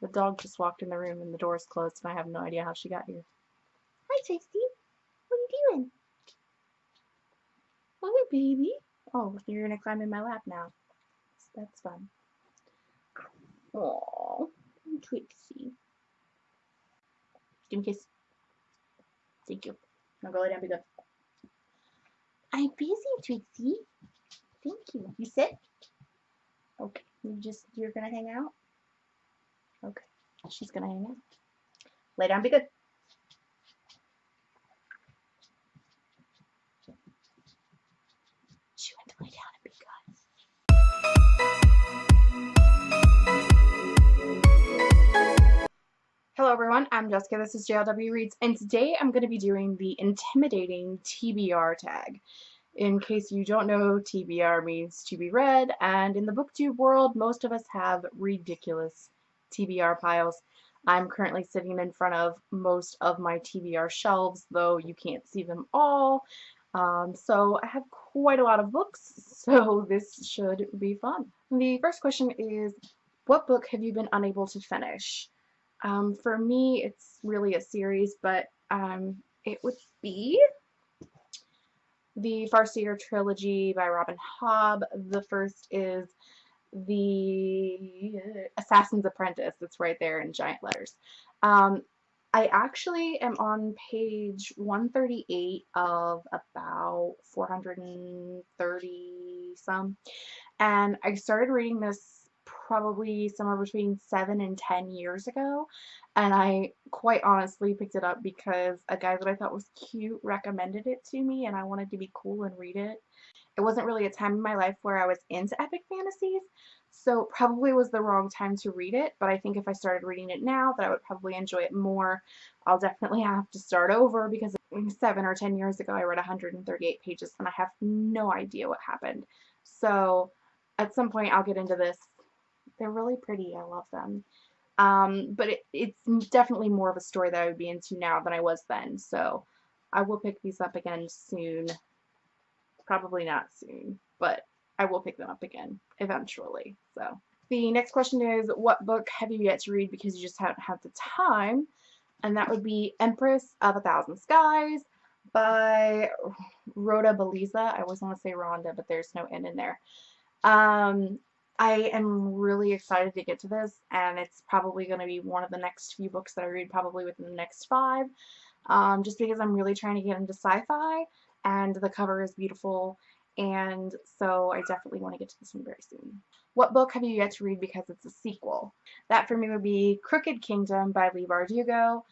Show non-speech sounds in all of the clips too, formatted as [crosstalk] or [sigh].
The dog just walked in the room and the door's closed and I have no idea how she got here. Hi, Tasty. What are you doing? Oh, baby. Oh, you're going to climb in my lap now. That's fun. Aww, Trixie. Give me a kiss. Thank you. Now go lay down, be good. I'm busy, Trixie. Thank you. You sit? Okay. You just, you're gonna hang out? She's gonna hang out. Lay down, be good. She went to lay down. Hello everyone, I'm Jessica, this is JLW Reads, and today I'm going to be doing the intimidating TBR tag. In case you don't know, TBR means to be read, and in the booktube world, most of us have ridiculous TBR piles. I'm currently sitting in front of most of my TBR shelves, though you can't see them all. Um, so I have quite a lot of books, [laughs] so this should be fun. The first question is, what book have you been unable to finish? Um, for me, it's really a series, but um, it would be the Farseer trilogy by Robin Hobb. The first is the Assassin's Apprentice. It's right there in giant letters. Um, I actually am on page 138 of about 430 some, and I started reading this probably somewhere between seven and ten years ago and I quite honestly picked it up because a guy that I thought was cute recommended it to me and I wanted to be cool and read it. It wasn't really a time in my life where I was into epic fantasies so probably was the wrong time to read it but I think if I started reading it now that I would probably enjoy it more. I'll definitely have to start over because seven or ten years ago I read 138 pages and I have no idea what happened. So at some point I'll get into this they're really pretty. I love them. Um, but it, it's definitely more of a story that I would be into now than I was then. So I will pick these up again soon. Probably not soon, but I will pick them up again eventually. So the next question is, what book have you yet to read because you just haven't had the time? And that would be Empress of a Thousand Skies by Rhoda Belleza. I always want to say Rhonda, but there's no N in there. Um, I am really excited to get to this, and it's probably going to be one of the next few books that I read probably within the next five, um, just because I'm really trying to get into sci-fi, and the cover is beautiful, and so I definitely want to get to this one very soon. What book have you yet to read because it's a sequel? That for me would be Crooked Kingdom by Leigh Bardugo.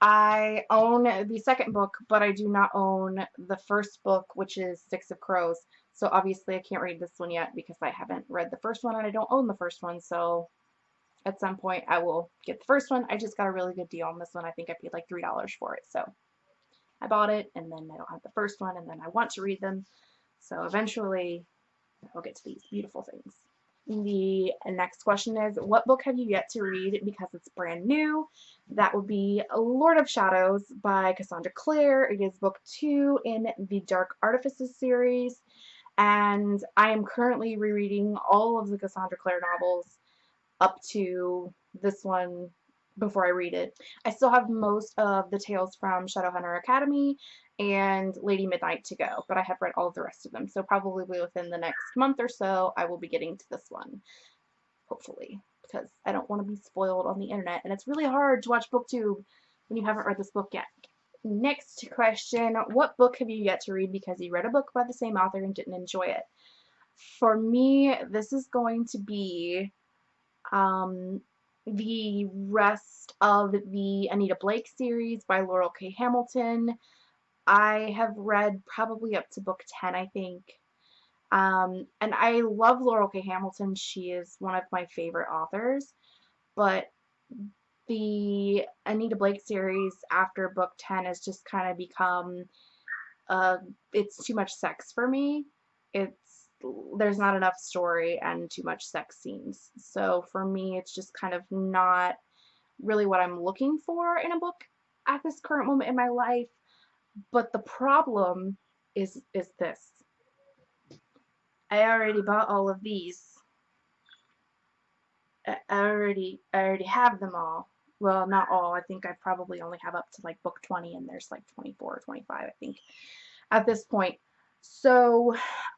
I own the second book, but I do not own the first book, which is Six of Crows. So obviously I can't read this one yet because I haven't read the first one and I don't own the first one. So at some point I will get the first one. I just got a really good deal on this one. I think I paid like $3 for it. So I bought it and then I don't have the first one and then I want to read them. So eventually I'll get to these beautiful things. The next question is, what book have you yet to read because it's brand new? That would be Lord of Shadows by Cassandra Clare. It is book two in the Dark Artifices series and I am currently rereading all of the Cassandra Clare novels up to this one before I read it. I still have most of the tales from Shadowhunter Academy and Lady Midnight to go, but I have read all of the rest of them, so probably within the next month or so I will be getting to this one, hopefully, because I don't want to be spoiled on the internet, and it's really hard to watch booktube when you haven't read this book yet. Next question, what book have you yet to read because you read a book by the same author and didn't enjoy it? For me, this is going to be um, the rest of the Anita Blake series by Laurell K. Hamilton. I have read probably up to book 10, I think. Um, and I love Laurell K. Hamilton. She is one of my favorite authors. But the Anita Blake series after book 10 has just kind of become uh, it's too much sex for me. It's there's not enough story and too much sex scenes. So for me it's just kind of not really what I'm looking for in a book at this current moment in my life. But the problem is is this. I already bought all of these I already I already have them all. Well, not all. I think I probably only have up to like book 20 and there's like 24 or 25 I think at this point. So,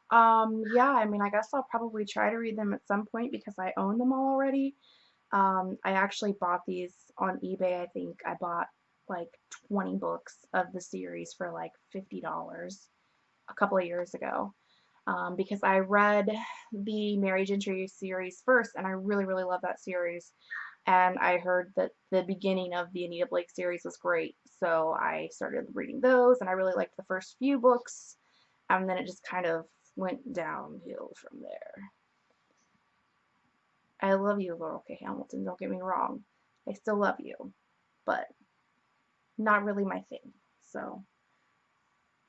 um, yeah, I mean, I guess I'll probably try to read them at some point because I own them all already. Um, I actually bought these on eBay. I think I bought like 20 books of the series for like $50 a couple of years ago um, because I read the Merry Gentry series first and I really, really love that series. And I heard that the beginning of the Anita Blake series was great. So I started reading those and I really liked the first few books. And then it just kind of went downhill from there. I love you, Laurell K. Hamilton, don't get me wrong. I still love you. But not really my thing. So,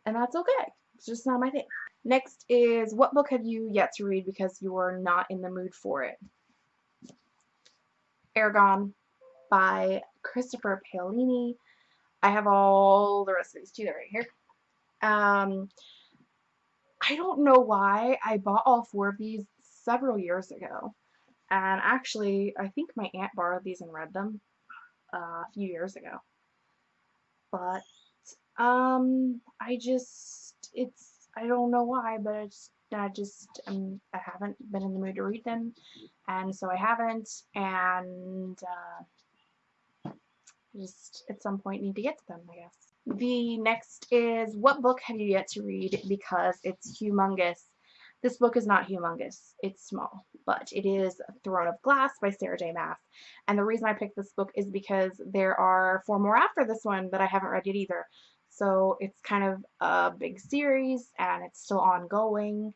and that's okay. It's just not my thing. Next is what book have you yet to read because you're not in the mood for it? Eragon by Christopher Paolini. I have all the these too. They're right here. Um, I don't know why I bought all four of these several years ago. And actually, I think my aunt borrowed these and read them uh, a few years ago. But, um, I just, it's, I don't know why, but it's, I just, um, I haven't been in the mood to read them. And so I haven't. And, uh, just at some point need to get to them, I guess. The next is what book have you yet to read because it's humongous. This book is not humongous. It's small, but it is Throne of Glass by Sarah J. Maas. And the reason I picked this book is because there are four more after this one that I haven't read yet either. So it's kind of a big series and it's still ongoing.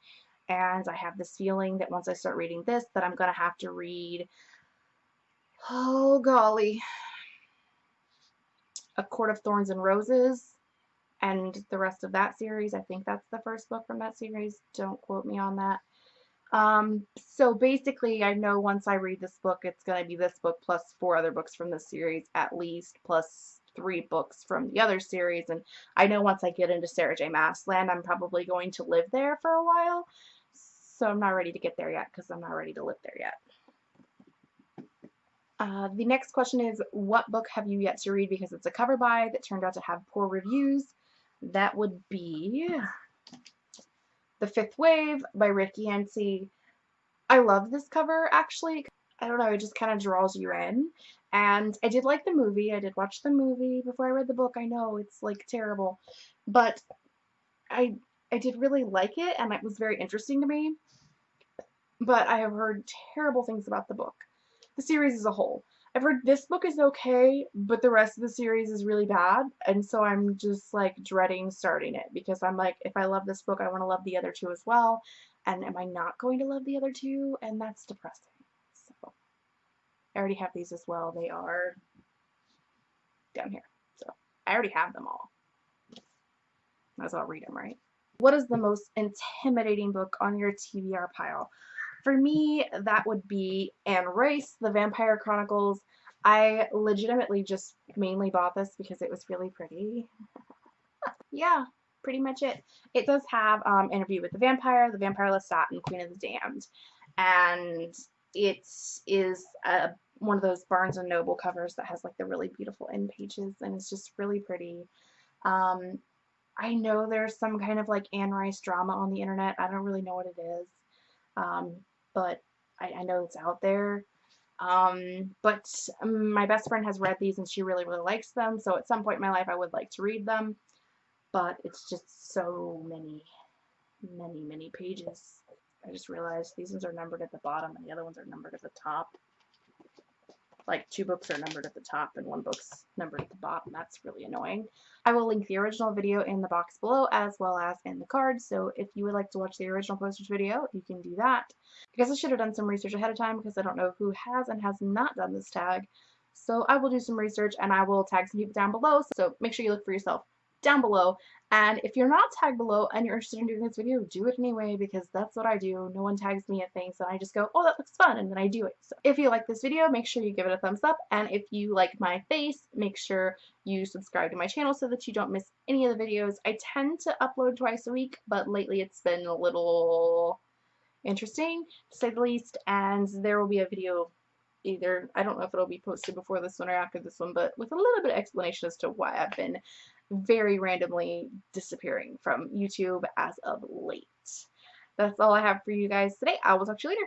And I have this feeling that once I start reading this that I'm going to have to read, oh golly, A Court of Thorns and Roses and the rest of that series. I think that's the first book from that series. Don't quote me on that. Um, so basically, I know once I read this book, it's going to be this book plus four other books from this series at least, plus three books from the other series. And I know once I get into Sarah J. Maas land, I'm probably going to live there for a while. So I'm not ready to get there yet because I'm not ready to live there yet. Uh, the next question is, what book have you yet to read because it's a cover buy that turned out to have poor reviews? That would be The Fifth Wave by Rick Yancey. I love this cover, actually. I don't know, it just kind of draws you in. And I did like the movie. I did watch the movie before I read the book. I know, it's, like, terrible. But I, I did really like it, and it was very interesting to me. But I have heard terrible things about the book the series as a whole. I've heard this book is okay, but the rest of the series is really bad, and so I'm just like dreading starting it because I'm like, if I love this book, I want to love the other two as well, and am I not going to love the other two? And that's depressing. I already have these as well. They are down here. So I already have them all. Might as well read them, right? What is the most intimidating book on your TBR pile? For me, that would be Anne Rice, The Vampire Chronicles. I legitimately just mainly bought this because it was really pretty. [laughs] yeah, pretty much it. It does have um, Interview with the Vampire, The Vampire Lestat, and Queen of the Damned. And it is a, one of those Barnes & Noble covers that has like the really beautiful end pages and it's just really pretty. Um, I know there's some kind of like Anne Rice drama on the internet. I don't really know what it is. Um, but I, I, know it's out there. Um, but my best friend has read these and she really, really likes them. So at some point in my life, I would like to read them. But it's just so many, many, many pages. I just realized these ones are numbered at the bottom and the other ones are numbered at the top like two books are numbered at the top and one book's numbered at the bottom. That's really annoying. I will link the original video in the box below as well as in the card. So if you would like to watch the original posters video, you can do that. I guess I should have done some research ahead of time because I don't know who has and has not done this tag. So I will do some research and I will tag some people down below. So make sure you look for yourself down below. And if you're not tagged below and you're interested in doing this video, do it anyway because that's what I do. No one tags me at things and I just go, oh, that looks fun, and then I do it. So if you like this video, make sure you give it a thumbs up. And if you like my face, make sure you subscribe to my channel so that you don't miss any of the videos. I tend to upload twice a week, but lately it's been a little interesting, to say the least, and there will be a video either, I don't know if it'll be posted before this one or after this one, but with a little bit of explanation as to why I've been very randomly disappearing from YouTube as of late. That's all I have for you guys today. I will talk to you later.